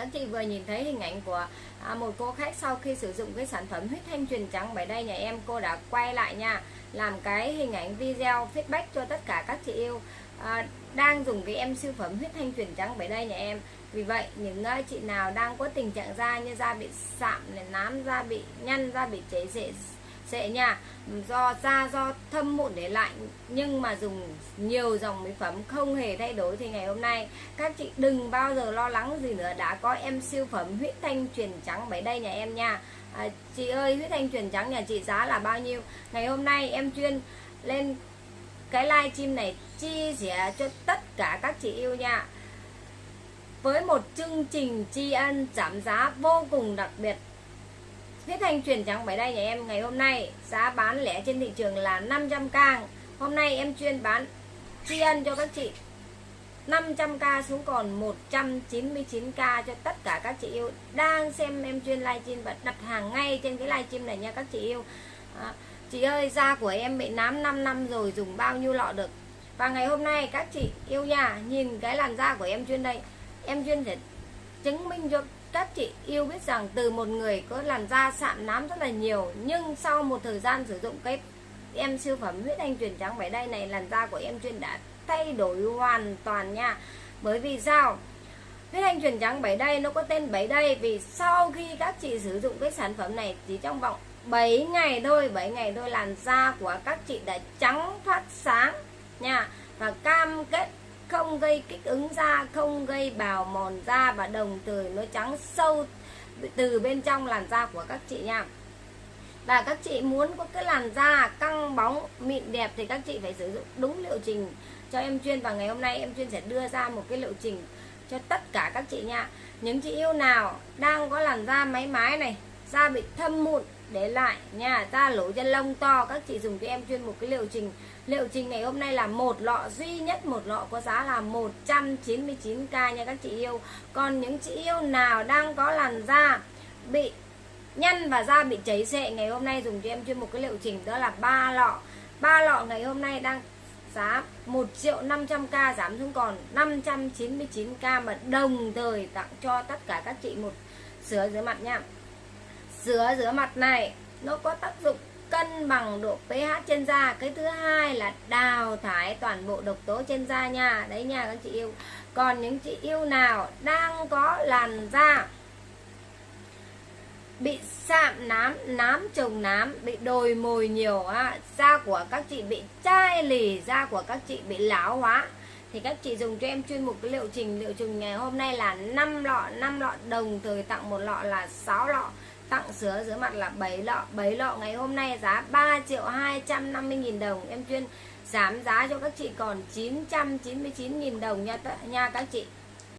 các chị vừa nhìn thấy hình ảnh của à, một cô khách sau khi sử dụng cái sản phẩm huyết thanh truyền trắng bởi đây nhà em cô đã quay lại nha làm cái hình ảnh video feedback cho tất cả các chị yêu à, đang dùng cái em siêu phẩm huyết thanh truyền trắng bởi đây nhà em? Vì vậy những uh, chị nào đang có tình trạng da như da bị sạm này nám da bị nhăn da bị chảy rễ sẽ nha. Do da do thâm mụn để lại nhưng mà dùng nhiều dòng mỹ phẩm không hề thay đổi thì ngày hôm nay các chị đừng bao giờ lo lắng gì nữa. Đã có em siêu phẩm huyết thanh truyền trắng bảy đây nhà em nha. À, chị ơi huyết thanh truyền trắng nhà chị giá là bao nhiêu? Ngày hôm nay em chuyên lên cái live stream này chia sẻ cho tất cả các chị yêu nha. Với một chương trình tri ân giảm giá vô cùng đặc biệt. Thế thanh chuyển trắng bảy đây nhà em ngày hôm nay. Giá bán lẻ trên thị trường là 500k Hôm nay em chuyên bán tri ân cho các chị. 500k xuống còn 199k cho tất cả các chị yêu. Đang xem em chuyên livestream và đặt hàng ngay trên cái livestream này nha các chị yêu. À, Chị ơi da của em bị nám 5 năm rồi dùng bao nhiêu lọ được? Và ngày hôm nay các chị yêu nhà nhìn cái làn da của em chuyên đây. Em chuyên để chứng minh cho các chị yêu biết rằng từ một người có làn da sạm nám rất là nhiều, nhưng sau một thời gian sử dụng cái em siêu phẩm huyết anh truyền trắng bảy đây này, làn da của em chuyên đã thay đổi hoàn toàn nha. Bởi vì sao? Huyết anh truyền trắng bảy đây nó có tên bảy đây vì sau khi các chị sử dụng cái sản phẩm này chỉ trong vòng 7 ngày thôi 7 ngày thôi làn da của các chị đã trắng phát sáng nha. Và cam kết không gây kích ứng da, không gây bào mòn da và đồng thời nó trắng sâu từ bên trong làn da của các chị nha. Và các chị muốn có cái làn da căng bóng, mịn đẹp thì các chị phải sử dụng đúng liệu trình cho em chuyên. Và ngày hôm nay em chuyên sẽ đưa ra một cái liệu trình cho tất cả các chị nha. Những chị yêu nào đang có làn da máy mái này, da bị thâm mụn để lại nha, da lỗ chân lông to, các chị dùng cho em chuyên một cái liệu trình. Liệu trình ngày hôm nay là một lọ, duy nhất một lọ có giá là 199k nha các chị yêu. Còn những chị yêu nào đang có làn da bị nhăn và da bị cháy xệ, ngày hôm nay dùng cho em chuyên một cái liệu trình, đó là ba lọ. Ba lọ ngày hôm nay đang giá 1 triệu 500k giảm xuống còn 599k mà đồng thời tặng cho tất cả các chị một sữa rửa mặt nha sữa rửa mặt này. Nó có tác dụng cân bằng độ pH trên da. Cái thứ hai là đào thải toàn bộ độc tố trên da nha. Đấy nha các chị yêu. Còn những chị yêu nào đang có làn da bị sạm nám nám trồng nám, bị đồi mồi nhiều á, da của các chị bị chai lì, da của các chị bị lão hóa, thì các chị dùng cho em chuyên mục cái liệu trình. Liệu trình ngày hôm nay là 5 lọ 5 lọ đồng, thời tặng một lọ là 6 lọ tặng sứa dưới mặt là 7 lọ 7 lọ. Ngày hôm nay giá 3 triệu 250 nghìn đồng. Em chuyên giảm giá cho các chị còn 999 nghìn đồng nha, nha các chị.